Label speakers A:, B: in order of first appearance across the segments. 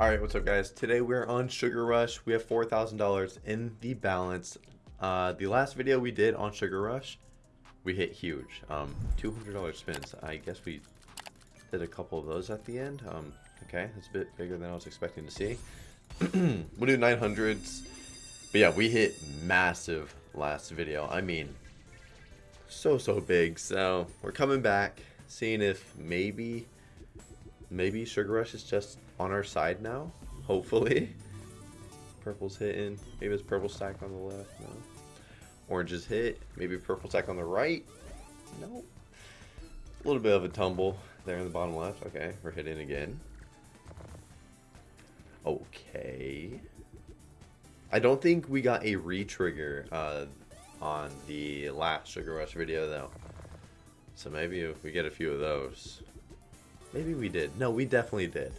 A: Alright, what's up guys? Today we're on Sugar Rush. We have $4,000 in the balance. Uh, the last video we did on Sugar Rush, we hit huge. Um, $200 spins. I guess we did a couple of those at the end. Um, okay, that's a bit bigger than I was expecting to see. we'll do 900s. But yeah, we hit massive last video. I mean, so, so big. So, we're coming back, seeing if maybe, maybe Sugar Rush is just on our side now. Hopefully. Purple's hitting. Maybe it's purple stack on the left. No. Orange is hit. Maybe purple stack on the right. No. A little bit of a tumble there in the bottom left. Okay, we're hitting again. Okay. I don't think we got a re-trigger uh, on the last Sugar Rush video though. So maybe if we get a few of those. Maybe we did. No, we definitely did.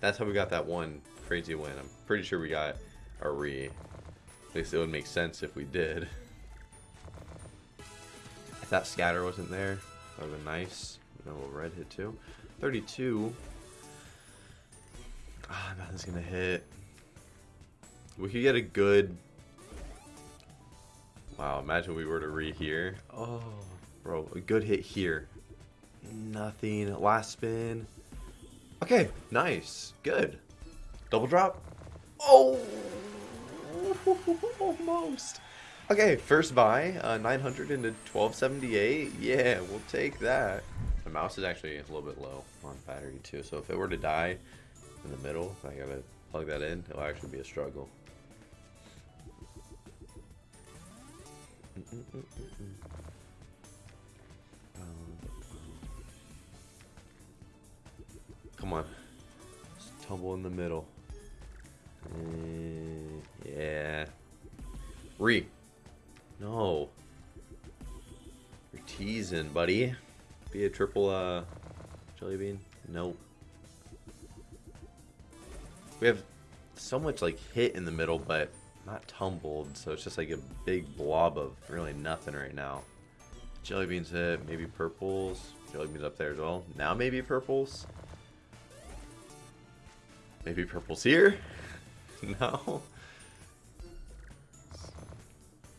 A: That's how we got that one crazy win. I'm pretty sure we got a re. At least it would make sense if we did. If that scatter wasn't there, that would have been nice. Little red hit too. 32. Ah, nothing's gonna hit. We could get a good... Wow, imagine we were to re here. Oh, bro, a good hit here. Nothing. Last spin. Okay, nice. Good. Double drop. Oh! Almost. Okay, first buy, uh, 900 into 1278. Yeah, we'll take that. The mouse is actually a little bit low on battery too, so if it were to die in the middle, I gotta plug that in, it'll actually be a struggle. Mm -mm -mm Come on. Just tumble in the middle. Uh, yeah. Re. No. You're teasing, buddy. Be a triple uh, jelly bean? Nope. We have so much like hit in the middle, but not tumbled, so it's just like a big blob of really nothing right now. Jelly beans hit, maybe purples. Jelly beans up there as well. Now maybe purples. Maybe purple's here? no?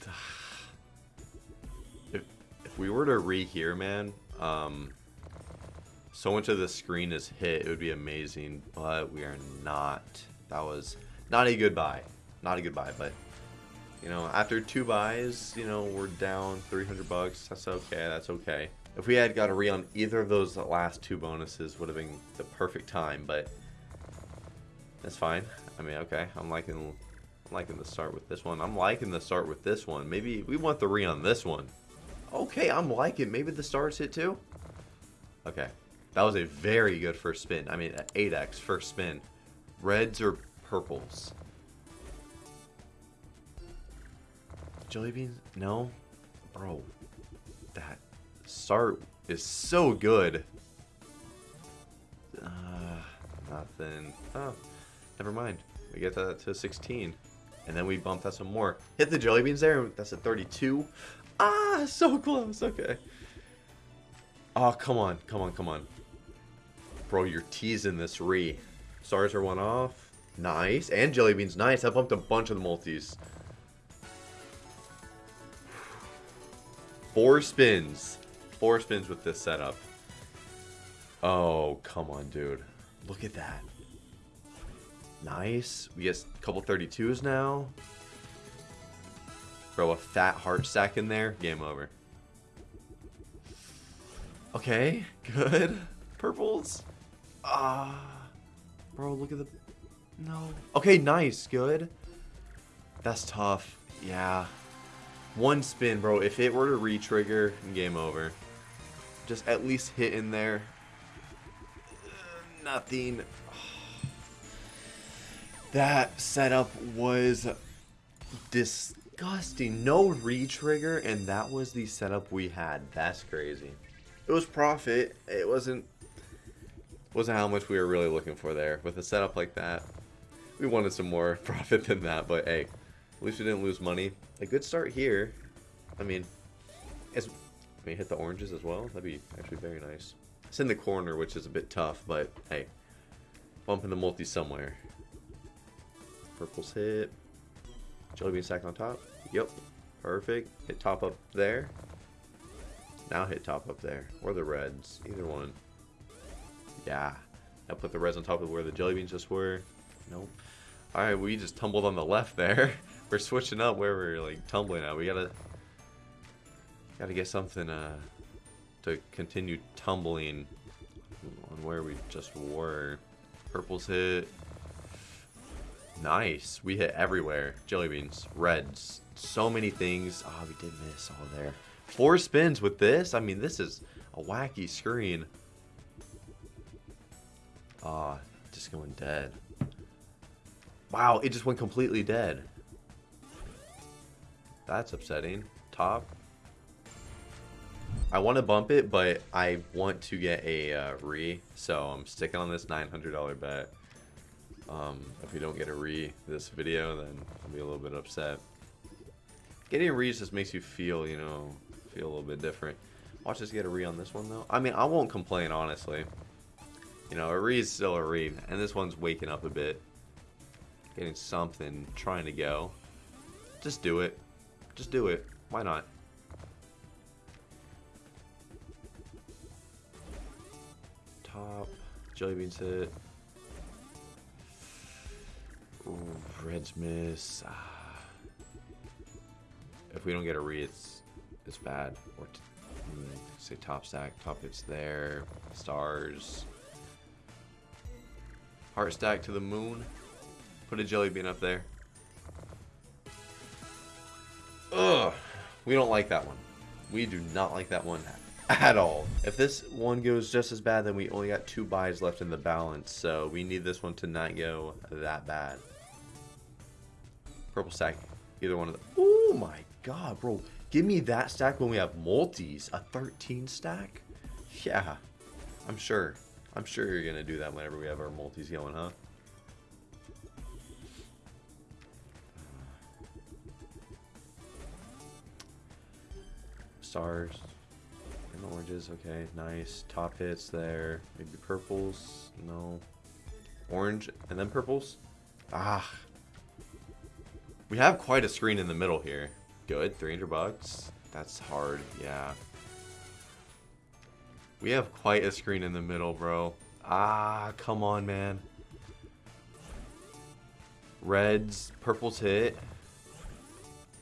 A: If, if we were to re here, man, um, so much of the screen is hit, it would be amazing, but we are not. That was not a good buy. Not a good buy, but, you know, after two buys, you know, we're down 300 bucks. That's okay, that's okay. If we had got a re on either of those last two bonuses, would have been the perfect time, but that's fine. I mean, okay. I'm liking, I'm liking the start with this one. I'm liking the start with this one. Maybe we want the re on this one. Okay, I'm liking. Maybe the stars hit too. Okay, that was a very good first spin. I mean, 8x first spin. Reds or purples? Jelly beans? No, bro. That start is so good. Uh, nothing. Oh. Never mind. We get that to 16. And then we bump that some more. Hit the jelly beans there. That's at 32. Ah, so close. Okay. Oh, come on. Come on, come on. Bro, you're teasing this re. Stars are one off. Nice. And jelly beans. Nice. I bumped a bunch of the multis. Four spins. Four spins with this setup. Oh, come on, dude. Look at that. Nice. We get a couple 32s now. Throw a fat heart stack in there. Game over. Okay, good. Purples. Ah. Bro, look at the... No. Okay, nice. Good. That's tough. Yeah. One spin, bro. If it were to re-trigger, game over. Just at least hit in there. Uh, nothing. That setup was disgusting. No re-trigger, and that was the setup we had. That's crazy. It was profit. It wasn't wasn't how much we were really looking for there. With a setup like that, we wanted some more profit than that, but hey, at least we didn't lose money. A good start here. I mean, as we hit the oranges as well. That'd be actually very nice. It's in the corner, which is a bit tough, but hey, bumping the multi somewhere. Purple's hit. Jelly bean stack on top. Yep. Perfect. Hit top up there. Now hit top up there. Or the reds. Either one. Yeah. Now put the reds on top of where the jelly beans just were. Nope. Alright, we just tumbled on the left there. we're switching up where we're like tumbling at. We gotta gotta get something uh to continue tumbling on where we just were. Purple's hit. Nice. We hit everywhere. Jelly beans, reds, so many things. Oh, we did miss all there. Four spins with this? I mean, this is a wacky screen. Ah, oh, just going dead. Wow, it just went completely dead. That's upsetting. Top. I want to bump it, but I want to get a uh, re, so I'm sticking on this $900 bet. Um, if we don't get a re this video, then I'll be a little bit upset. Getting a re just makes you feel, you know, feel a little bit different. Watch us get a re on this one, though. I mean, I won't complain, honestly. You know, a re is still a re, and this one's waking up a bit. Getting something, trying to go. Just do it. Just do it. Why not? Top. Jelly beans hit. Reds miss. Ah. If we don't get a re, it's it's bad. Or say top stack, top hits there, stars. Heart stack to the moon. Put a jelly bean up there. Ugh. We don't like that one. We do not like that one at all. If this one goes just as bad, then we only got two buys left in the balance. So we need this one to not go that bad. Purple stack. Either one of them. Oh my god, bro. Give me that stack when we have multis. A 13 stack? Yeah. I'm sure. I'm sure you're going to do that whenever we have our multis going, huh? Stars. And oranges. Okay, nice. Top hits there. Maybe purples. No. Orange and then purples. Ah, we have quite a screen in the middle here. Good, 300 bucks. That's hard, yeah. We have quite a screen in the middle, bro. Ah, come on, man. Reds, purple's hit.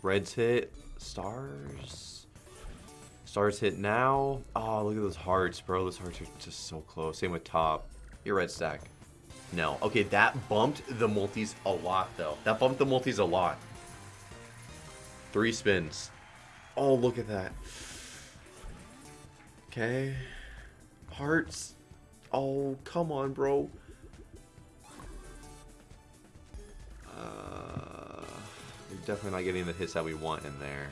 A: Reds hit. Stars. Stars hit now. Oh, look at those hearts, bro. Those hearts are just so close. Same with top. Your red stack. No. Okay, that bumped the multis a lot, though. That bumped the multis a lot. Three spins. Oh, look at that. Okay. Hearts. Oh, come on, bro. Uh, we're definitely not getting the hits that we want in there.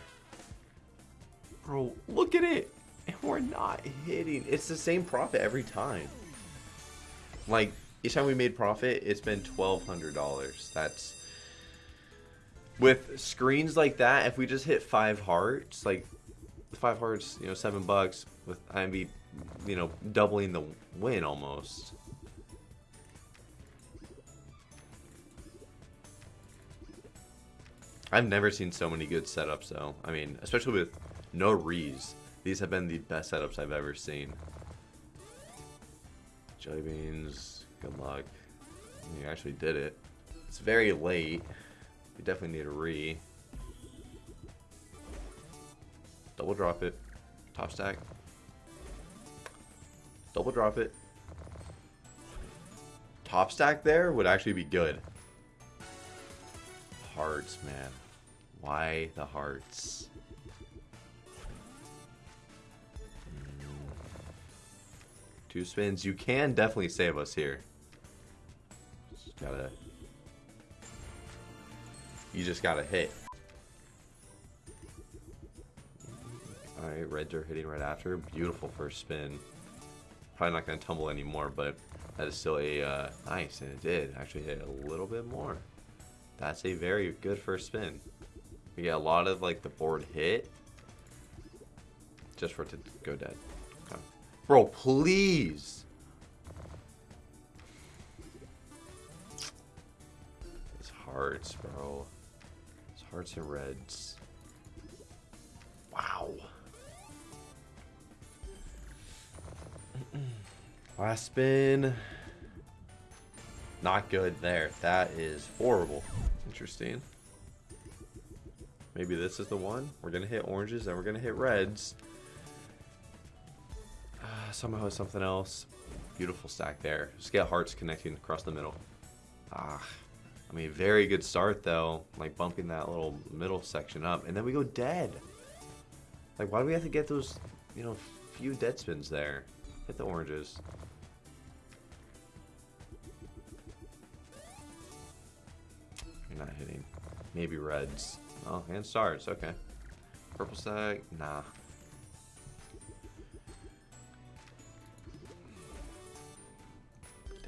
A: Bro, look at it. And we're not hitting. It's the same profit every time. Like, each time we made profit, it's been $1,200. That's with screens like that. If we just hit five hearts, like five hearts, you know, seven bucks with IMB, you know, doubling the win almost. I've never seen so many good setups though. I mean, especially with no rees. These have been the best setups I've ever seen. Jelly beans. Good luck. You actually did it. It's very late. We definitely need a re. Double drop it. Top stack. Double drop it. Top stack there would actually be good. Hearts, man. Why the hearts? Hmm. Two spins. You can definitely save us here. Gotta... You just gotta hit. Alright, are hitting right after. Beautiful first spin. Probably not gonna tumble anymore, but that is still a uh, nice, and it did actually hit a little bit more. That's a very good first spin. We get a lot of like the board hit, just for it to go dead. Okay. Bro, please. Hearts, bro. It's hearts and reds. Wow. Last spin. Not good there. That is horrible. Interesting. Maybe this is the one. We're going to hit oranges and we're going to hit reds. Uh, somehow something else. Beautiful stack there. Just get hearts connecting across the middle. Ah. I mean, very good start though. Like bumping that little middle section up. And then we go dead. Like, why do we have to get those, you know, few dead spins there? Hit the oranges. You're not hitting. Maybe reds. Oh, and stars. Okay. Purple stack. Nah.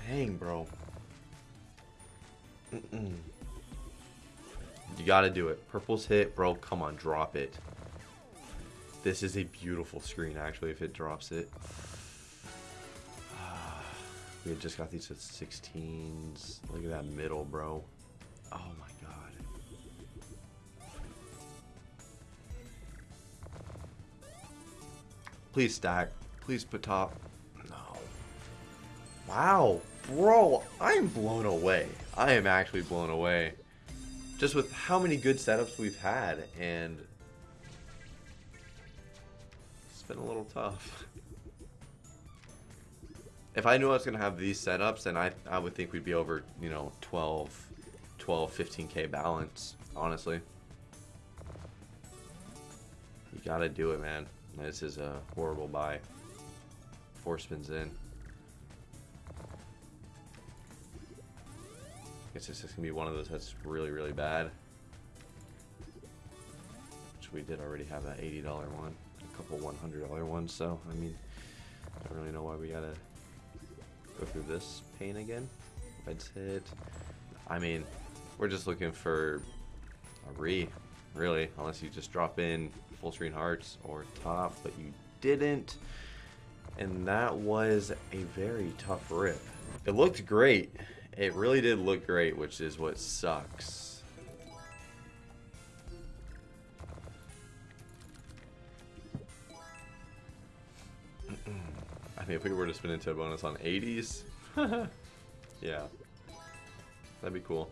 A: Dang, bro. You gotta do it. Purple's hit, bro. Come on, drop it. This is a beautiful screen, actually, if it drops it. We just got these at 16s. Look at that middle, bro. Oh my god. Please stack. Please put top. Wow. Bro, I'm blown away. I am actually blown away. Just with how many good setups we've had, and it's been a little tough. If I knew I was going to have these setups, then I, I would think we'd be over, you know, 12, 12, 15k balance, honestly. You got to do it, man. This is a horrible buy. Four spins in. This is going to be one of those that's really, really bad. Which we did already have that $80 one. A couple $100 ones, so, I mean, I don't really know why we got to go through this pain again. Reds hit. I mean, we're just looking for a re, really, unless you just drop in full screen hearts or top, but you didn't. And that was a very tough rip. It looked great. It really did look great, which is what sucks. I mean, if we were to spin into a bonus on 80s, yeah, that'd be cool.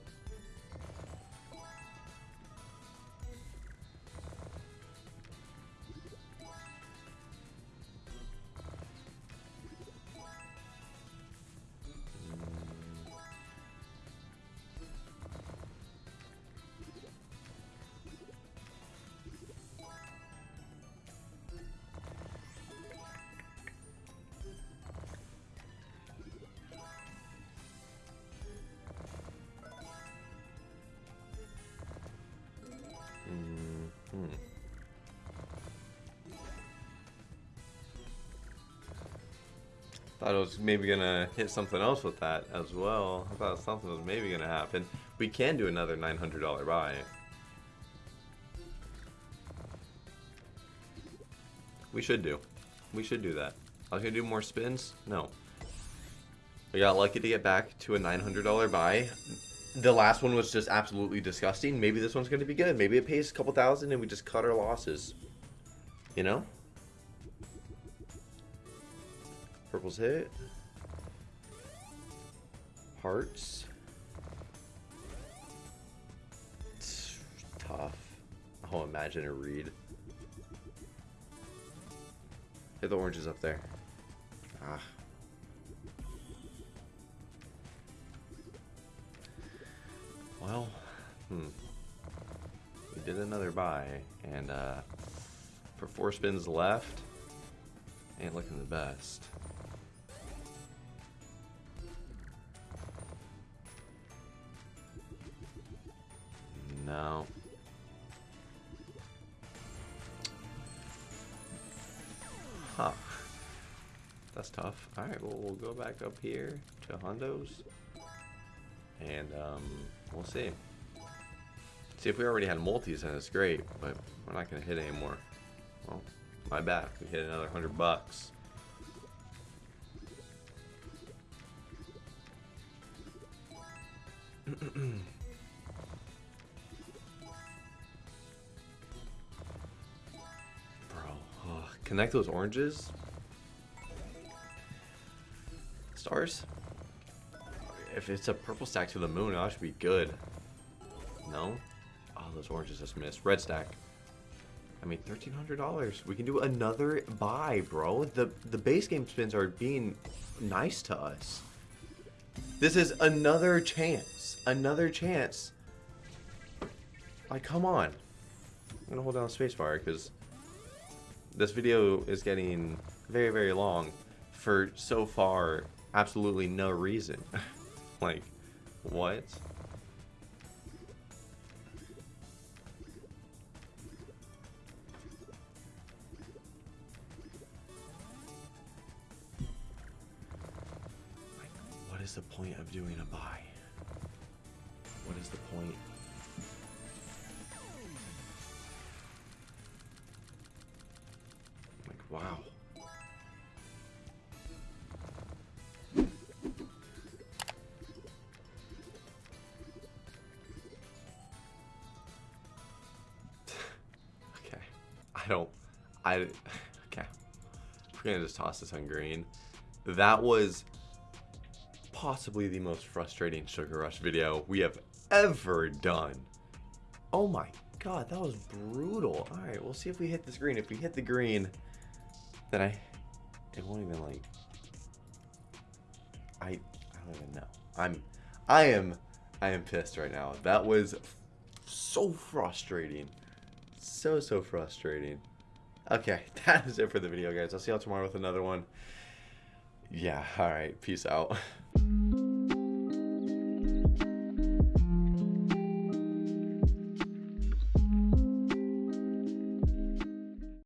A: I thought it was maybe gonna hit something else with that as well. I thought something was maybe gonna happen. We can do another $900 buy. We should do. We should do that. I was gonna do more spins? No. We got lucky to get back to a $900 buy the last one was just absolutely disgusting. Maybe this one's to be good. Maybe it pays a couple thousand and we just cut our losses. You know? Purple's hit. Hearts. It's tough. Oh, imagine a read. Hit the oranges up there. Ah. Well, hmm. We did another buy, and uh, for four spins left, ain't looking the best. No. Huh. That's tough. Alright, well, we'll go back up here to Hondo's. And, um, We'll see. See, if we already had multis, then it's great, but we're not going to hit anymore. Well, my bad. We hit another 100 bucks. Connect those oranges. Stars? If it's a purple stack to the moon, that should be good. No? Oh, those oranges just missed. Red stack. I mean, $1,300. We can do another buy, bro. The, the base game spins are being nice to us. This is another chance. Another chance. Like, come on. I'm going to hold down space spacebar because this video is getting very, very long for so far absolutely no reason. like, what? What is the point of doing a buy? What is the point? I don't. I. Okay. We're gonna just toss this on green. That was possibly the most frustrating Sugar Rush video we have ever done. Oh my god, that was brutal. Alright, we'll see if we hit this green. If we hit the green, then I... It won't even, like... I... I don't even know. I'm... I am... I am pissed right now. That was so frustrating. So, so frustrating. Okay, that is it for the video, guys. I'll see y'all tomorrow with another one. Yeah, alright. Peace out.